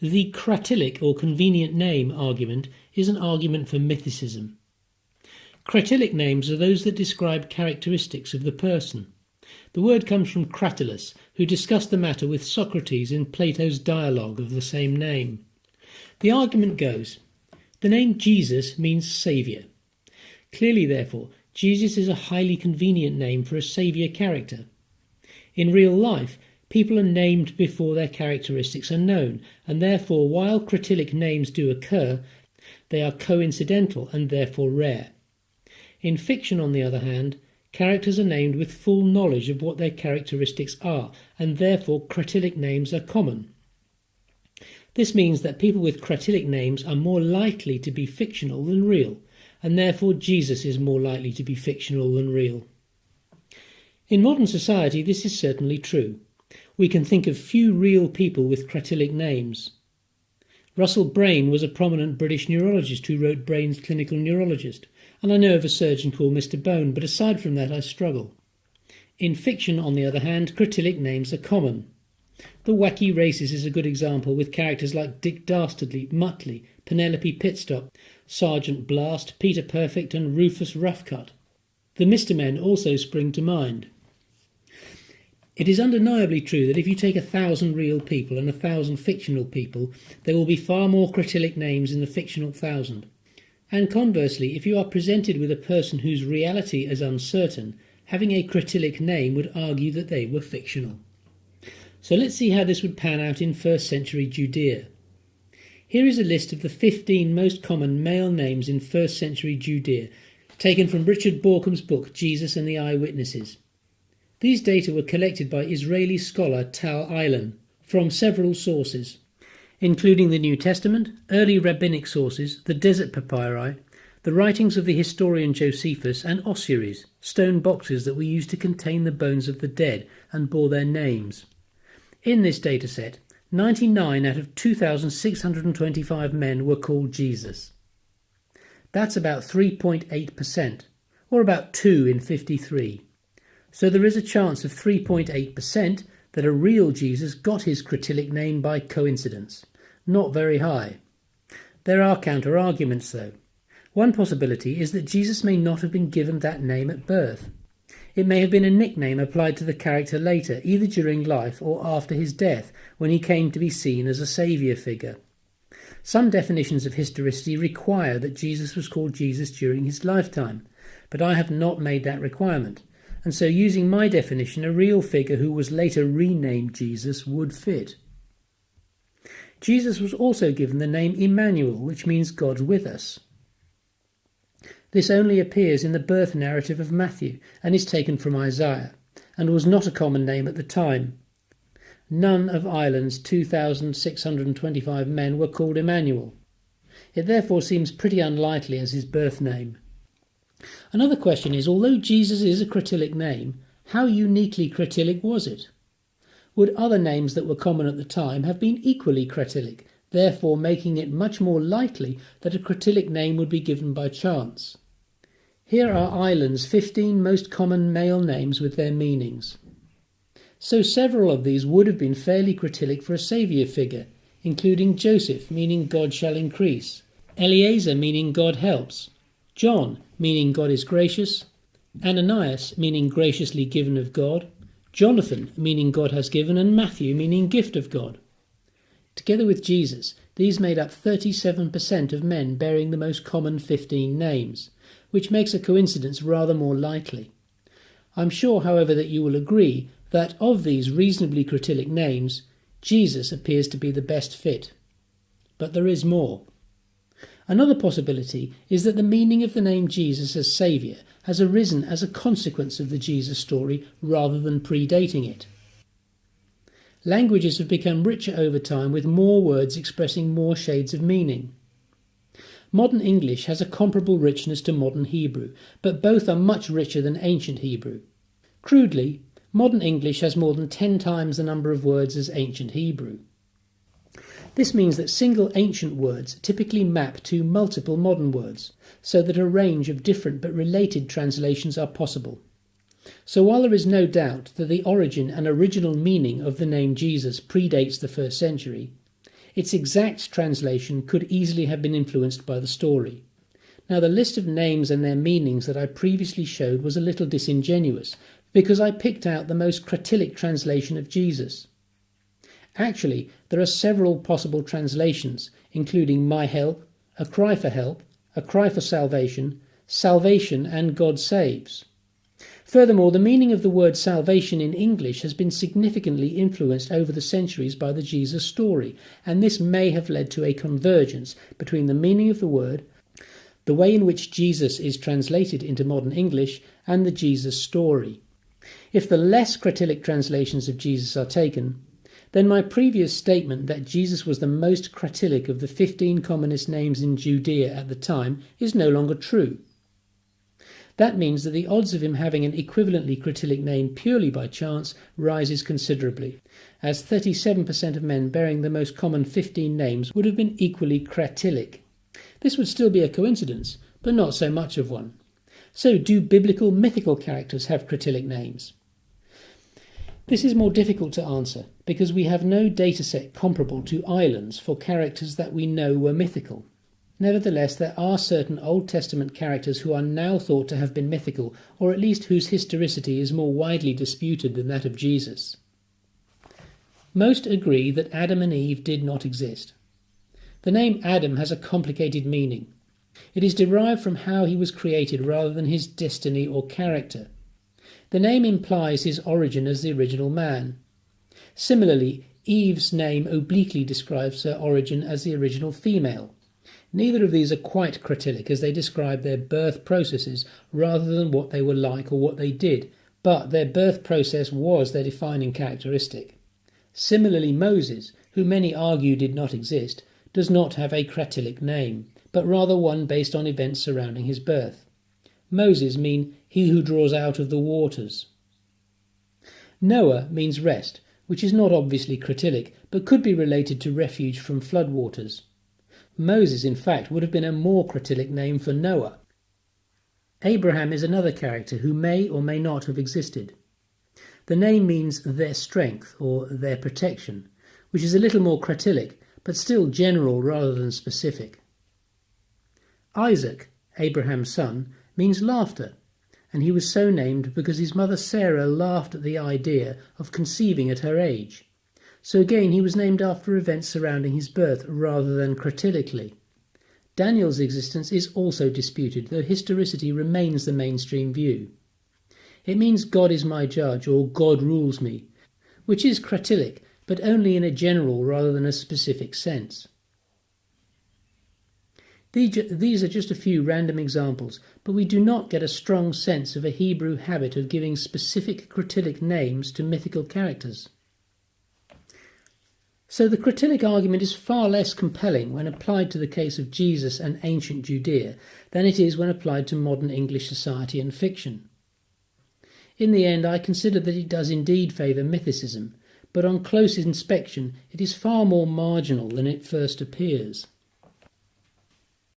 The Cratylic or convenient name argument is an argument for mythicism. Cratylic names are those that describe characteristics of the person. The word comes from Cratylus, who discussed the matter with Socrates in Plato's dialogue of the same name. The argument goes the name Jesus means Saviour. Clearly, therefore, Jesus is a highly convenient name for a Saviour character. In real life, people are named before their characteristics are known, and therefore, while Cratylic names do occur, they are coincidental and therefore rare. In fiction, on the other hand, characters are named with full knowledge of what their characteristics are, and therefore Cratylic names are common. This means that people with Cratylic names are more likely to be fictional than real, and therefore Jesus is more likely to be fictional than real. In modern society, this is certainly true. We can think of few real people with Cratylic names. Russell Brain was a prominent British neurologist who wrote Brain's Clinical Neurologist, and I know of a surgeon called Mr. Bone, but aside from that, I struggle. In fiction, on the other hand, Cratylic names are common. The Wacky Races is a good example, with characters like Dick Dastardly, Muttley, Penelope Pitstop, Sergeant Blast, Peter Perfect, and Rufus Roughcut. The Mister Men also spring to mind. It is undeniably true that if you take a thousand real people and a thousand fictional people, there will be far more Cratylic names in the fictional thousand. And conversely, if you are presented with a person whose reality is uncertain, having a Cratylic name would argue that they were fictional. So let's see how this would pan out in first century Judea. Here is a list of the 15 most common male names in first century Judea, taken from Richard Bauckham's book Jesus and the Eyewitnesses. These data were collected by Israeli scholar Tal Ilan from several sources including the New Testament, early rabbinic sources, the Desert Papyri, the writings of the historian Josephus, and ossuaries, stone boxes that were used to contain the bones of the dead and bore their names. In this dataset, 99 out of 2,625 men were called Jesus. That's about 3.8%, or about 2 in 53. So there is a chance of 3.8% that a real Jesus got his Cratylic name by coincidence not very high. There are counter arguments, though. One possibility is that Jesus may not have been given that name at birth. It may have been a nickname applied to the character later, either during life or after his death, when he came to be seen as a saviour figure. Some definitions of historicity require that Jesus was called Jesus during his lifetime, but I have not made that requirement, and so using my definition, a real figure who was later renamed Jesus would fit. Jesus was also given the name Emmanuel, which means God with us. This only appears in the birth narrative of Matthew and is taken from Isaiah, and was not a common name at the time. None of Ilan's 2,625 men were called Emmanuel. It therefore seems pretty unlikely as his birth name. Another question is although Jesus is a Cratylic name, how uniquely Cratylic was it? would other names that were common at the time have been equally Cratylic, therefore making it much more likely that a Cratylic name would be given by chance. Here are Ilan's 15 most common male names with their meanings. So several of these would have been fairly Cratylic for a saviour figure, including Joseph, meaning God shall increase, Eliezer, meaning God helps, John, meaning God is gracious, Ananias, meaning graciously given of God, Jonathan, meaning God has given, and Matthew, meaning gift of God. Together with Jesus, these made up 37% of men bearing the most common 15 names, which makes a coincidence rather more likely. I'm sure, however, that you will agree that of these reasonably Cratylic names, Jesus appears to be the best fit. But there is more. Another possibility is that the meaning of the name Jesus as Saviour has arisen as a consequence of the Jesus story rather than predating it. Languages have become richer over time with more words expressing more shades of meaning. Modern English has a comparable richness to modern Hebrew, but both are much richer than ancient Hebrew. Crudely, modern English has more than ten times the number of words as ancient Hebrew. This means that single ancient words typically map to multiple modern words, so that a range of different but related translations are possible. So while there is no doubt that the origin and original meaning of the name Jesus predates the first century, its exact translation could easily have been influenced by the story. Now, the list of names and their meanings that I previously showed was a little disingenuous, because I picked out the most Cratylic translation of Jesus. Actually, there are several possible translations, including my help, a cry for help, a cry for salvation, salvation, and God saves. Furthermore, the meaning of the word salvation in English has been significantly influenced over the centuries by the Jesus story, and this may have led to a convergence between the meaning of the word, the way in which Jesus is translated into modern English, and the Jesus story. If the less Cratylic translations of Jesus are taken, then my previous statement that Jesus was the most Cratylic of the 15 commonest names in Judea at the time is no longer true. That means that the odds of him having an equivalently Cratylic name purely by chance rises considerably, as 37% of men bearing the most common 15 names would have been equally Cratylic. This would still be a coincidence, but not so much of one. So, do biblical mythical characters have Cratylic names? This is more difficult to answer because we have no dataset comparable to Ilan's for characters that we know were mythical. Nevertheless, there are certain Old Testament characters who are now thought to have been mythical, or at least whose historicity is more widely disputed than that of Jesus. Most agree that Adam and Eve did not exist. The name Adam has a complicated meaning. It is derived from how he was created rather than his destiny or character. The name implies his origin as the original man. Similarly, Eve's name obliquely describes her origin as the original female. Neither of these are quite Cratylic as they describe their birth processes rather than what they were like or what they did, but their birth process was their defining characteristic. Similarly, Moses, who many argue did not exist, does not have a Cratylic name, but rather one based on events surrounding his birth. Moses mean he who draws out of the waters. Noah means rest, which is not obviously Cratylic, but could be related to refuge from flood waters. Moses, in fact, would have been a more Cratylic name for Noah. Abraham is another character who may or may not have existed. The name means their strength or their protection, which is a little more Cratylic, but still general rather than specific. Isaac, Abraham's son, means laughter, and he was so named because his mother Sarah laughed at the idea of conceiving at her age. So again, he was named after events surrounding his birth rather than Cratylically. Daniel's existence is also disputed, though historicity remains the mainstream view. It means God is my judge or God rules me, which is Cratylic, but only in a general rather than a specific sense. These are just a few random examples, but we do not get a strong sense of a Hebrew habit of giving specific Cratylic names to mythical characters. So the Cratylic argument is far less compelling when applied to the case of Jesus and ancient Judea than it is when applied to modern English society and fiction. In the end, I consider that it does indeed favour mythicism, but on close inspection it is far more marginal than it first appears.